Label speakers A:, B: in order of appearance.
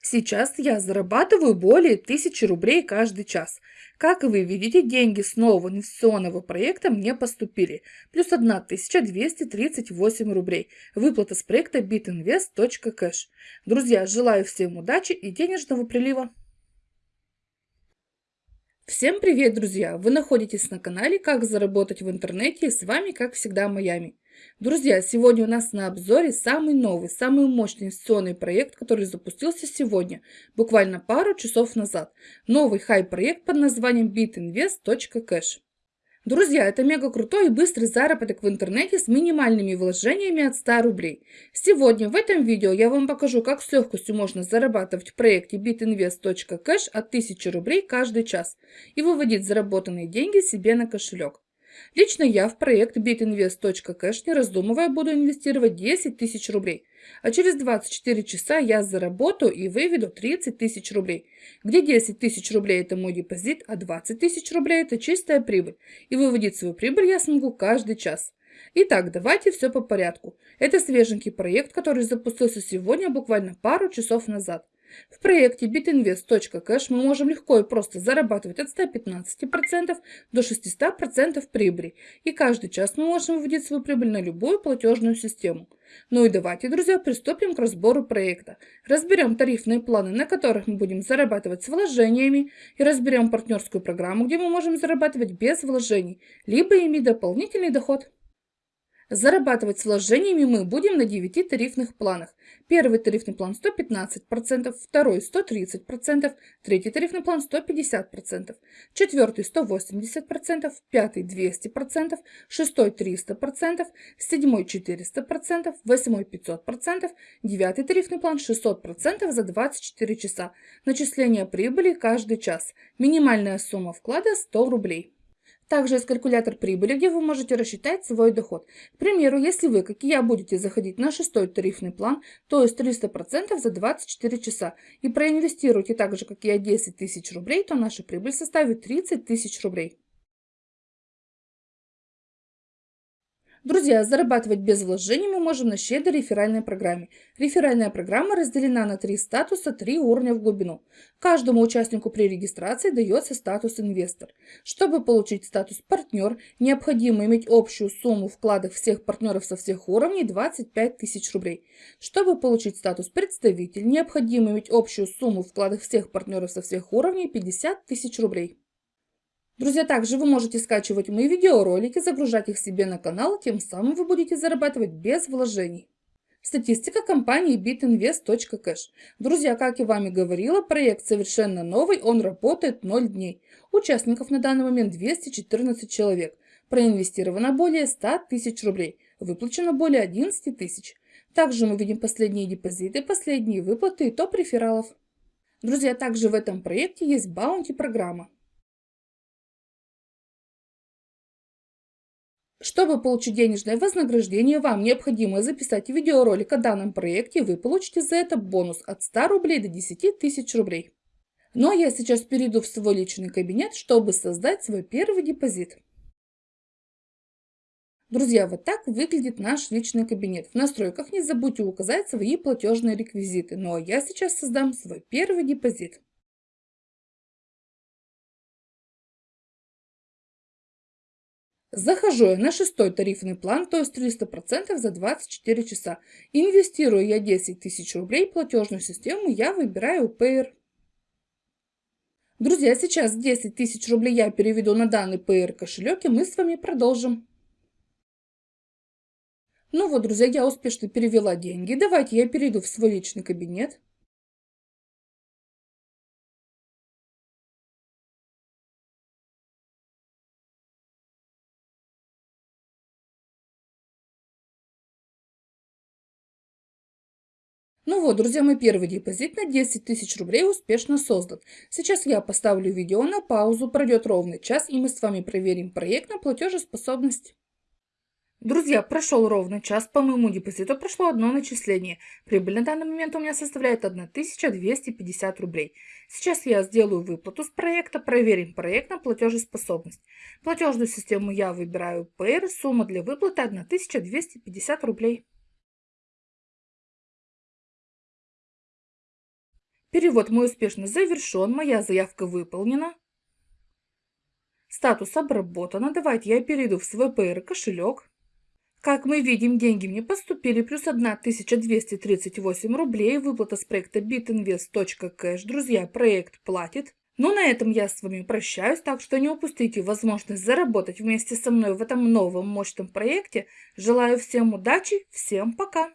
A: Сейчас я зарабатываю более 1000 рублей каждый час. Как вы видите, деньги с нового инвестиционного проекта мне поступили. Плюс 1238 рублей. Выплата с проекта bitinvest.cash. Друзья, желаю всем удачи и денежного прилива. Всем привет, друзья! Вы находитесь на канале «Как заработать в интернете» и с вами, как всегда, Майами. Друзья, сегодня у нас на обзоре самый новый, самый мощный инвестиционный проект, который запустился сегодня, буквально пару часов назад. Новый хай-проект под названием bitinvest.cash. Друзья, это мега крутой и быстрый заработок в интернете с минимальными вложениями от 100 рублей. Сегодня в этом видео я вам покажу, как с легкостью можно зарабатывать в проекте bitinvest.cash от 1000 рублей каждый час и выводить заработанные деньги себе на кошелек. Лично я в проект bitinvest.cash не раздумывая буду инвестировать 10 тысяч рублей, а через 24 часа я заработаю и выведу 30 тысяч рублей, где 10 тысяч рублей это мой депозит, а 20 тысяч рублей это чистая прибыль, и выводить свою прибыль я смогу каждый час. Итак, давайте все по порядку. Это свеженький проект, который запустился сегодня буквально пару часов назад. В проекте bitinvest.cash мы можем легко и просто зарабатывать от 115% до 600% прибыли. И каждый час мы можем выводить свою прибыль на любую платежную систему. Ну и давайте, друзья, приступим к разбору проекта. Разберем тарифные планы, на которых мы будем зарабатывать с вложениями, и разберем партнерскую программу, где мы можем зарабатывать без вложений, либо иметь дополнительный доход. Зарабатывать с вложениями мы будем на 9 тарифных планах. Первый тарифный план 115%, второй 130%, третий тарифный план 150%, четвертый 180%, пятый 200%, шестой 300%, седьмой 400%, восьмой 500%, девятый тарифный план 600% за 24 часа. Начисление прибыли каждый час. Минимальная сумма вклада 100 рублей. Также есть калькулятор прибыли, где вы можете рассчитать свой доход. К примеру, если вы, как и я, будете заходить на шестой тарифный план, то есть 300% за 24 часа, и проинвестируете так же, как и я, 10 тысяч рублей, то наша прибыль составит 30 тысяч рублей. Друзья, зарабатывать без вложений мы можем на щедрой реферальной программе. Реферальная программа разделена на три статуса, три уровня в глубину. Каждому участнику при регистрации дается статус инвестор. Чтобы получить статус партнер, необходимо иметь общую сумму вкладов всех партнеров со всех уровней 25 тысяч рублей. Чтобы получить статус представитель, необходимо иметь общую сумму вкладов всех партнеров со всех уровней 50 тысяч рублей. Друзья, также вы можете скачивать мои видеоролики, загружать их себе на канал, тем самым вы будете зарабатывать без вложений. Статистика компании bitinvest.cash. Друзья, как я вами говорила, проект совершенно новый, он работает 0 дней. Участников на данный момент 214 человек. Проинвестировано более 100 тысяч рублей. Выплачено более 11 тысяч. Также мы видим последние депозиты, последние выплаты и топ рефералов. Друзья, также в этом проекте есть баунти Чтобы получить денежное вознаграждение, вам необходимо записать видеоролик о данном проекте, вы получите за это бонус от 100 рублей до 10 тысяч рублей. Ну а я сейчас перейду в свой личный кабинет, чтобы создать свой первый депозит. Друзья, вот так выглядит наш личный кабинет. В настройках не забудьте указать свои платежные реквизиты. Ну а я сейчас создам свой первый депозит. Захожу я на шестой тарифный план, то есть 300% за 24 часа. Инвестирую я 10 тысяч рублей платежную систему, я выбираю Payer. Друзья, сейчас 10 тысяч рублей я переведу на данный Payer кошелек, и мы с вами продолжим. Ну вот, друзья, я успешно перевела деньги. Давайте я перейду в свой личный кабинет. Ну вот, друзья, мой первый депозит на 10 тысяч рублей успешно создан. Сейчас я поставлю видео на паузу, пройдет ровный час, и мы с вами проверим проект на платежеспособность. Друзья, прошел ровный час, по моему депозиту прошло одно начисление. Прибыль на данный момент у меня составляет 1250 рублей. Сейчас я сделаю выплату с проекта, проверим проект на платежеспособность. Платежную систему я выбираю Payer, сумма для выплаты 1250 рублей. Перевод мой успешно завершен, моя заявка выполнена. Статус обработано. Давайте я перейду в свой PR кошелек. Как мы видим, деньги мне поступили, плюс 1238 рублей, выплата с проекта bitinvest.cash. Друзья, проект платит. Ну, на этом я с вами прощаюсь, так что не упустите возможность заработать вместе со мной в этом новом мощном проекте. Желаю всем удачи, всем пока!